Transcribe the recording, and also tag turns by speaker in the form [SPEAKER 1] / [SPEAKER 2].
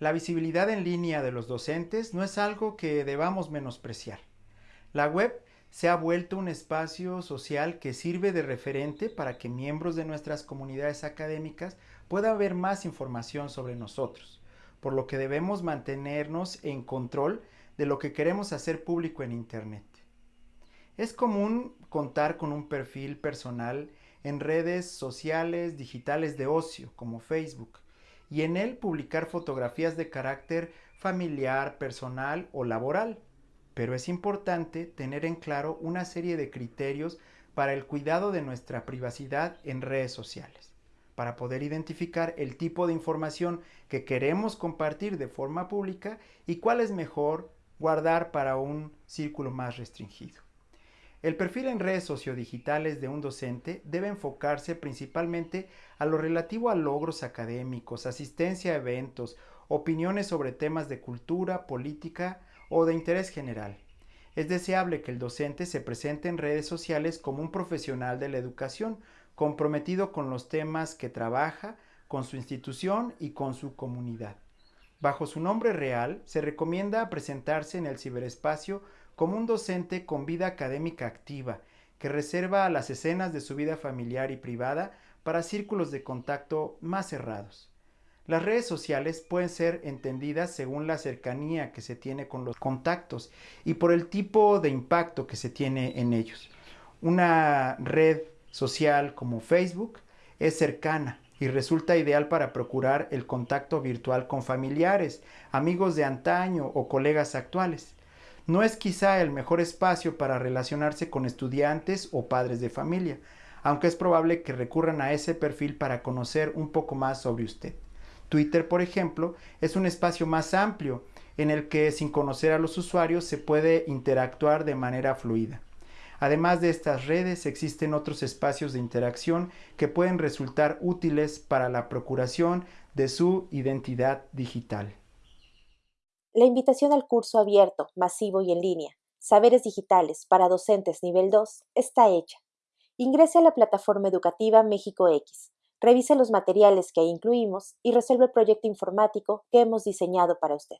[SPEAKER 1] La visibilidad en línea de los docentes no es algo que debamos menospreciar. La web se ha vuelto un espacio social que sirve de referente para que miembros de nuestras comunidades académicas puedan ver más información sobre nosotros, por lo que debemos mantenernos en control de lo que queremos hacer público en Internet. Es común contar con un perfil personal en redes sociales digitales de ocio como Facebook y en él publicar fotografías de carácter familiar, personal o laboral. Pero es importante tener en claro una serie de criterios para el cuidado de nuestra privacidad en redes sociales, para poder identificar el tipo de información que queremos compartir de forma pública y cuál es mejor guardar para un círculo más restringido. El perfil en redes sociodigitales de un docente debe enfocarse principalmente a lo relativo a logros académicos, asistencia a eventos, opiniones sobre temas de cultura, política o de interés general. Es deseable que el docente se presente en redes sociales como un profesional de la educación, comprometido con los temas que trabaja, con su institución y con su comunidad. Bajo su nombre real, se recomienda presentarse en el ciberespacio como un docente con vida académica activa, que reserva las escenas de su vida familiar y privada para círculos de contacto más cerrados. Las redes sociales pueden ser entendidas según la cercanía que se tiene con los contactos y por el tipo de impacto que se tiene en ellos. Una red social como Facebook es cercana y resulta ideal para procurar el contacto virtual con familiares, amigos de antaño o colegas actuales no es quizá el mejor espacio para relacionarse con estudiantes o padres de familia, aunque es probable que recurran a ese perfil para conocer un poco más sobre usted. Twitter, por ejemplo, es un espacio más amplio en el que sin conocer a los usuarios se puede interactuar de manera fluida. Además de estas redes, existen otros espacios de interacción que pueden resultar útiles para la procuración de su identidad digital.
[SPEAKER 2] La invitación al curso abierto, masivo y en línea, Saberes Digitales para Docentes Nivel 2, está hecha. Ingrese a la plataforma educativa México X, revise los materiales que ahí incluimos y resuelve el proyecto informático que hemos diseñado para usted.